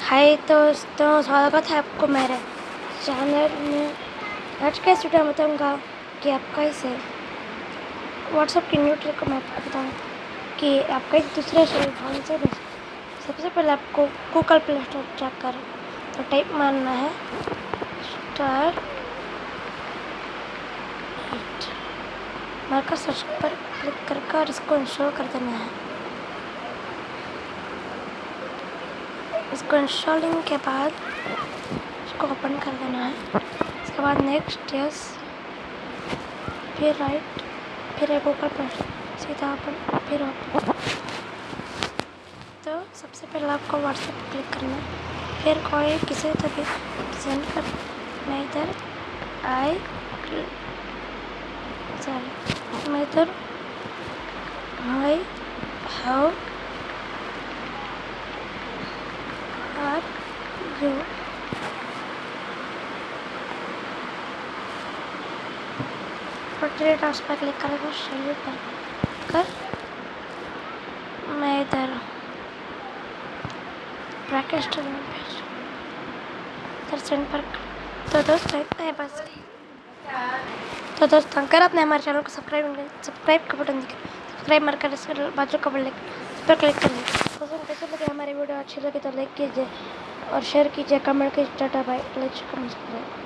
हाय दोस्तों, स्वागत है आपको मेरे चैनल में। आज का इस वीडियो में बताऊँगा कि आप कैसे व्हाट्सएप की न्यू ट्रिक को मैं आपको बताऊँ कि आप कहीं दूसरे फ़ोन से भेज सबसे पहले आपको गूगल प्ले स्टोर चेक कर तो टाइप मारना है स्टार मार्कर सर्च पर क्लिक करके और इसको इंस्टॉल कर देना है। इसको इंस्टॉलिंग के बाद इसको ओपन कर देना है। इसके बाद नेक्स्ट यस फिर राइट फिर एक ऊपर पर। सीधा ओपन फिर ओपन तो सबसे पहले आपको व्हाट्सएप क्लिक करना है। फिर कोई किसी तो भी सेंड कर, मैं इधर आई सॉरी मैं इधर आई हाउ यू पोर्ट्रेट हाउस पर क्लिक करेगा शेल्वी पर कर मैं इधर ब्रैकेट इधर सेंड पर तो दोस्तों इतना है बस तो दोस्तों अगर आपने हमारे चैनल को सब्सक्राइब सब्सक्राइब का बटन दिखा सब्सक्राइब मारकर इस बाजू का बटन पर क्लिक कर करिए दोस्तों कैसे लगे हमारी वीडियो अच्छी लगे तो लाइक कीजिए और शेयर कीजिए कमेंट कीजिए टाटा बाय कमेंट करें